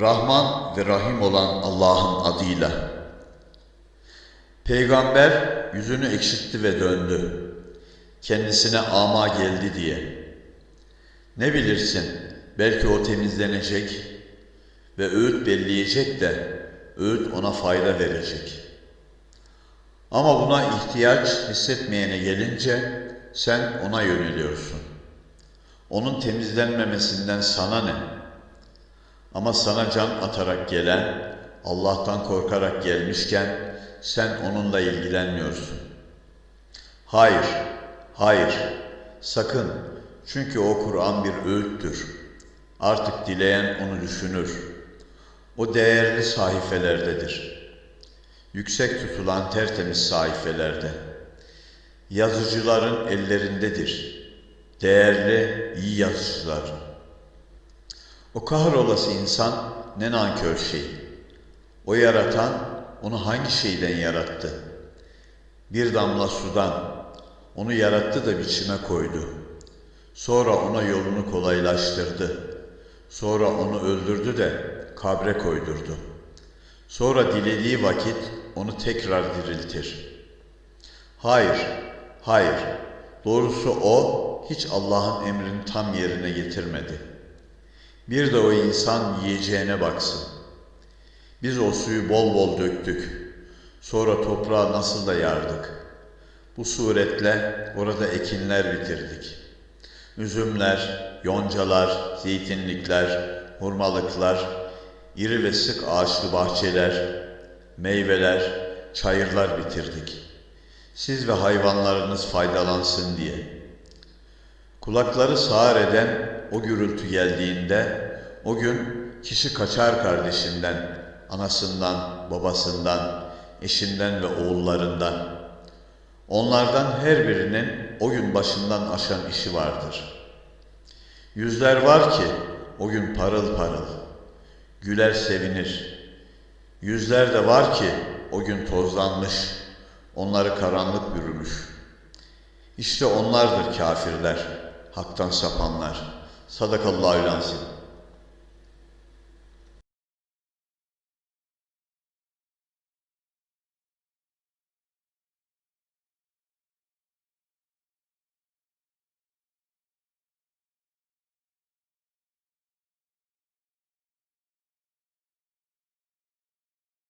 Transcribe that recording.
Rahman ve Rahim olan Allah'ın adıyla. Peygamber yüzünü ekşitti ve döndü. Kendisine ama geldi diye. Ne bilirsin, belki o temizlenecek ve öğüt belleyecek de öğüt ona fayda verecek. Ama buna ihtiyaç hissetmeyene gelince sen ona yöneliyorsun. Onun temizlenmemesinden sana ne? Ama sana can atarak gelen, Allah'tan korkarak gelmişken sen onunla ilgilenmiyorsun. Hayır, hayır, sakın. Çünkü o Kur'an bir öğüttür. Artık dileyen onu düşünür. O değerli sahifelerdedir. Yüksek tutulan tertemiz sahifelerde. Yazıcıların ellerindedir. Değerli, iyi yazıcıların. O kahrolası insan ne nankör şey. O yaratan onu hangi şeyden yarattı? Bir damla sudan. Onu yarattı da biçime koydu. Sonra ona yolunu kolaylaştırdı. Sonra onu öldürdü de kabre koydurdu. Sonra dilediği vakit onu tekrar diriltir. Hayır, hayır. Doğrusu o hiç Allah'ın emrini tam yerine getirmedi. Bir de o insan yiyeceğine baksın. Biz o suyu bol bol döktük. Sonra toprağı nasıl da yardık. Bu suretle orada ekinler bitirdik. Üzümler, yoncalar, zeytinlikler, hurmalıklar, iri ve sık ağaçlı bahçeler, meyveler, çayırlar bitirdik. Siz ve hayvanlarınız faydalansın diye. Kulakları sağır eden o gürültü geldiğinde o gün kişi kaçar kardeşinden, anasından, babasından, eşinden ve oğullarından. Onlardan her birinin o gün başından aşan işi vardır. Yüzler var ki o gün parıl parıl, güler sevinir. Yüzler de var ki o gün tozlanmış, onları karanlık bürümüş. İşte onlardır kafirler, haktan sapanlar. Sadakallahu lansin.